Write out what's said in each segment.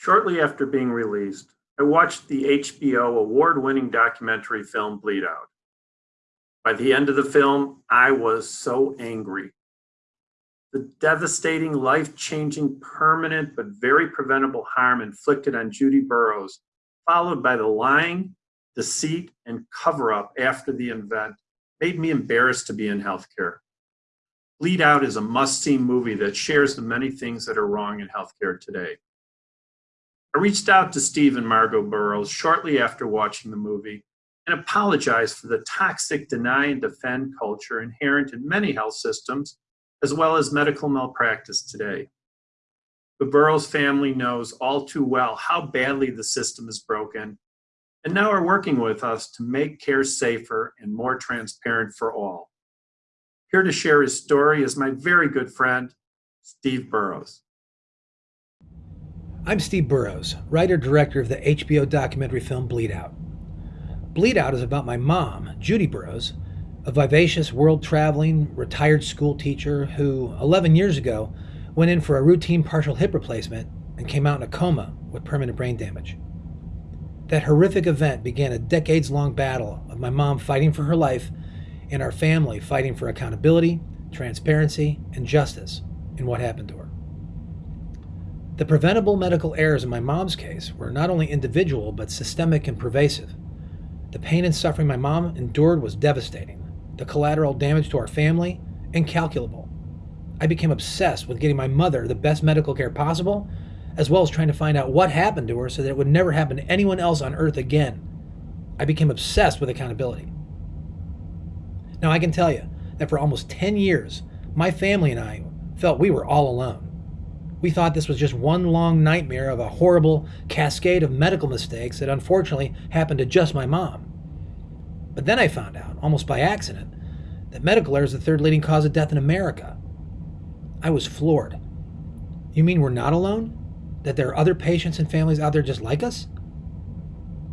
Shortly after being released, I watched the HBO award winning documentary film Bleed Out. By the end of the film, I was so angry. The devastating, life changing, permanent, but very preventable harm inflicted on Judy Burrows, followed by the lying, deceit, and cover up after the event, made me embarrassed to be in healthcare. Bleed Out is a must see movie that shares the many things that are wrong in healthcare today. I reached out to Steve and Margot Burrows shortly after watching the movie and apologized for the toxic deny and defend culture inherent in many health systems, as well as medical malpractice today. The Burrows family knows all too well how badly the system is broken and now are working with us to make care safer and more transparent for all. Here to share his story is my very good friend, Steve Burrows. I'm Steve Burrows, writer director of the HBO documentary film Bleed Out. Bleed Out is about my mom, Judy Burrows, a vivacious world traveling retired school teacher who, 11 years ago, went in for a routine partial hip replacement and came out in a coma with permanent brain damage. That horrific event began a decades long battle of my mom fighting for her life and our family fighting for accountability, transparency, and justice in what happened to her. The preventable medical errors in my mom's case were not only individual but systemic and pervasive. The pain and suffering my mom endured was devastating. The collateral damage to our family, incalculable. I became obsessed with getting my mother the best medical care possible, as well as trying to find out what happened to her so that it would never happen to anyone else on earth again. I became obsessed with accountability. Now, I can tell you that for almost 10 years, my family and I felt we were all alone. We thought this was just one long nightmare of a horrible cascade of medical mistakes that unfortunately happened to just my mom. But then I found out, almost by accident, that medical error is the third leading cause of death in America. I was floored. You mean we're not alone? That there are other patients and families out there just like us?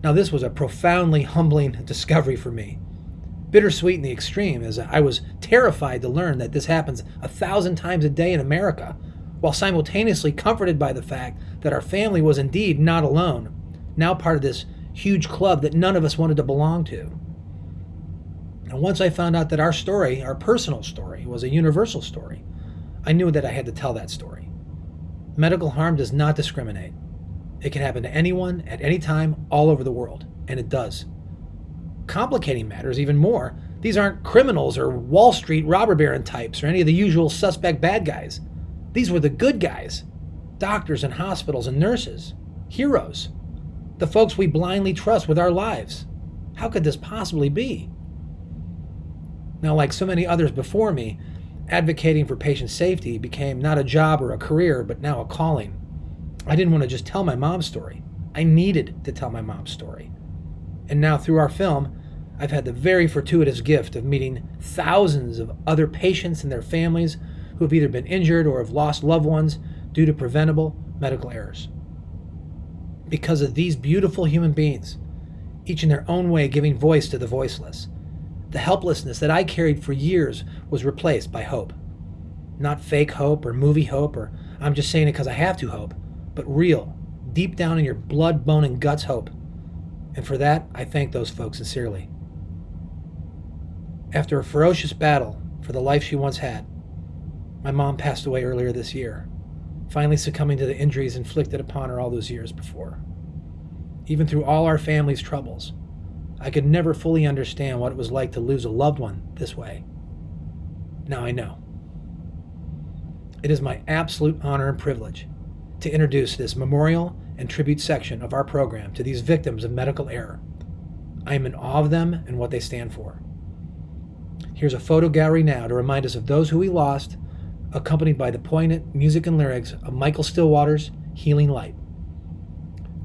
Now, this was a profoundly humbling discovery for me. Bittersweet in the extreme, as I was terrified to learn that this happens a thousand times a day in America while simultaneously comforted by the fact that our family was indeed not alone, now part of this huge club that none of us wanted to belong to. And once I found out that our story, our personal story, was a universal story, I knew that I had to tell that story. Medical harm does not discriminate. It can happen to anyone at any time all over the world, and it does. Complicating matters even more, these aren't criminals or Wall Street robber baron types or any of the usual suspect bad guys. These were the good guys doctors and hospitals and nurses, heroes, the folks we blindly trust with our lives. How could this possibly be? Now, like so many others before me, advocating for patient safety became not a job or a career, but now a calling. I didn't want to just tell my mom's story. I needed to tell my mom's story. And now, through our film, I've had the very fortuitous gift of meeting thousands of other patients and their families who have either been injured or have lost loved ones due to preventable medical errors. Because of these beautiful human beings, each in their own way giving voice to the voiceless, the helplessness that I carried for years was replaced by hope. Not fake hope or movie hope or I'm just saying it because I have to hope, but real, deep down in your blood, bone, and guts hope. And for that, I thank those folks sincerely. After a ferocious battle for the life she once had, my mom passed away earlier this year, finally succumbing to the injuries inflicted upon her all those years before. Even through all our family's troubles, I could never fully understand what it was like to lose a loved one this way. Now I know. It is my absolute honor and privilege to introduce this memorial and tribute section of our program to these victims of medical error. I am in awe of them and what they stand for. Here's a photo gallery now to remind us of those who we lost accompanied by the poignant music and lyrics of Michael Stillwater's Healing Light.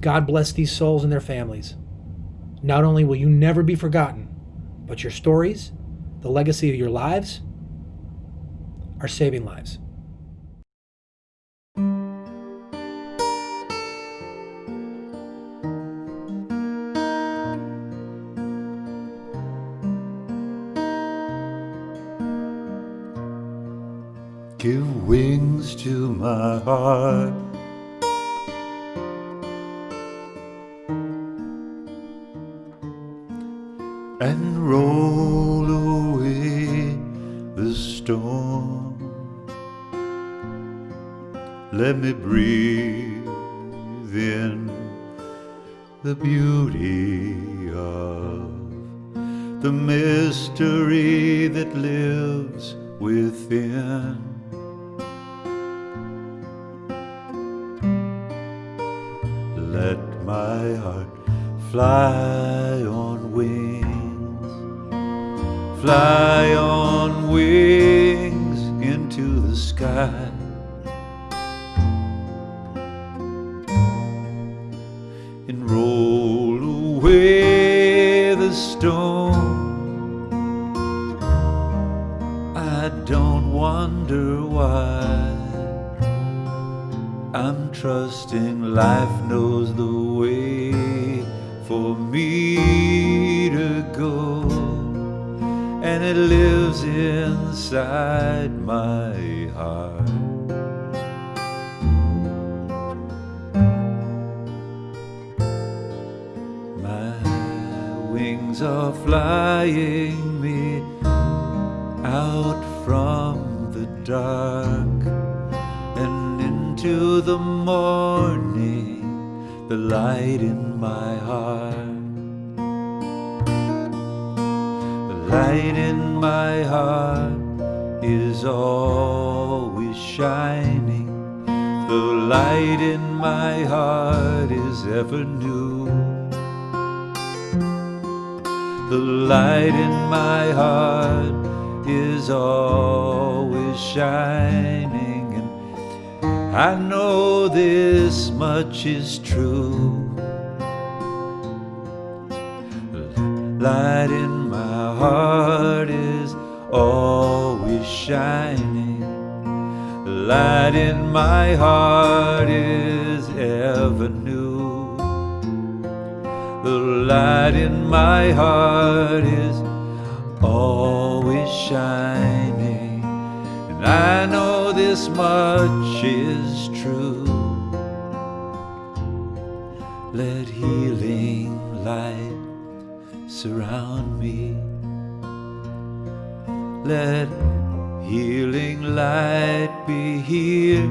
God bless these souls and their families. Not only will you never be forgotten, but your stories, the legacy of your lives, are saving lives. Give wings to my heart. And roll away the storm. Let me breathe in the beauty of the mystery that lives within. Let my heart fly on wings, fly on wings into the sky. And roll away the storm. I don't wonder why. I'm trusting life knows the way for me to go, and it lives inside my heart. My wings are flying me out from the dark into the morning, the light in my heart. The light in my heart is always shining. The light in my heart is ever new. The light in my heart is always shining, I know this much is true. Light in my heart is always shining. Light in my heart is ever new. The light in my heart is always shining. And I know this much is true. Let healing light surround me. Let healing light be here.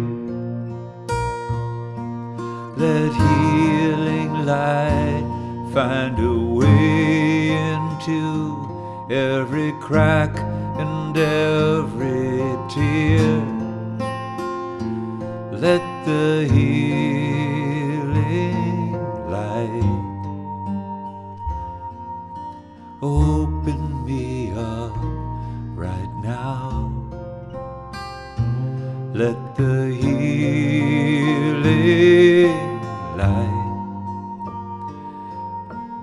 Let healing light find a way into every crack and every tear let the healing light open me up right now. Let the healing light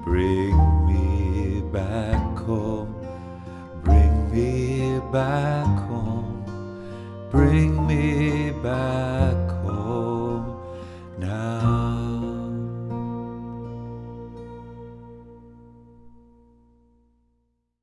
bring me back home, bring me back home, bring me back.